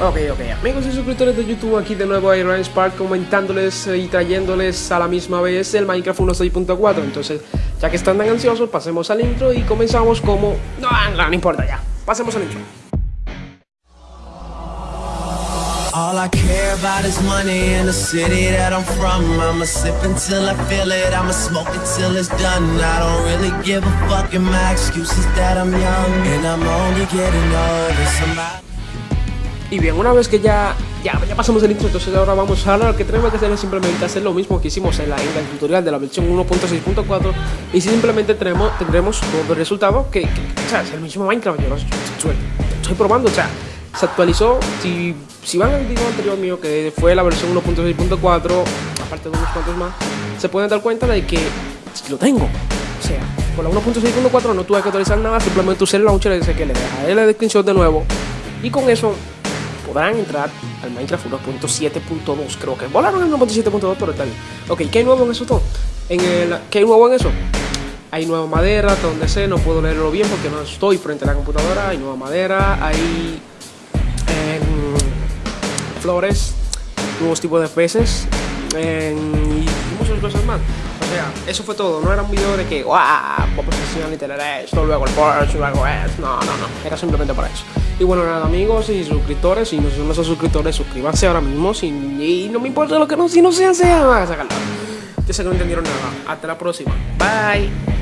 Ok, ok, amigos y suscriptores de YouTube, aquí de nuevo Iron Spark comentándoles y trayéndoles a la misma vez el Minecraft 1.6.4 Entonces, ya que están tan ansiosos, pasemos al intro y comenzamos como... No, no, no importa ya, pasemos al intro. All I care about is money in the city that I'm from. I'ma sip until I feel it, I'ma smoke it till it's done. I don't really give a fuck and my excuse is that I'm young. And I'm only getting older, somebody y bien, una vez que ya, ya, ya pasamos el intro, entonces ahora vamos a lo que tenemos que hacer es simplemente hacer lo mismo que hicimos en, la, en el tutorial de la versión 1.6.4 y simplemente tendremos, tendremos el resultado que, o sea, es el mismo Minecraft, yo estoy, estoy probando, o sea, se actualizó, si, si van al video anterior mío que fue la versión 1.6.4, aparte de unos cuantos más, se pueden dar cuenta de que lo tengo, o sea, con la 1.6.4 no tuve que actualizar nada, simplemente usé el launcher ese que le dejaré la descripción de nuevo y con eso podrán entrar al Minecraft 1.7.2, creo que volaron el 1.7.2, pero está bien. Ok, ¿qué hay nuevo en eso todo? En el, ¿Qué hay nuevo en eso? Hay nueva madera, donde sé, no puedo leerlo bien porque no estoy frente a la computadora. Hay nueva madera, hay em, flores, nuevos tipos de peces y muchas cosas más. Eso fue todo, no era un video de que, ¡guau! Vamos a literal esto, luego el Porsche, luego esto. No, no, no, era simplemente para eso. Y bueno, nada, amigos y suscriptores, si no son esos suscriptores, suscríbanse ahora mismo. Si, y no me importa lo que no, si no sean, sean. Ya sé que no entendieron nada. Hasta la próxima. Bye.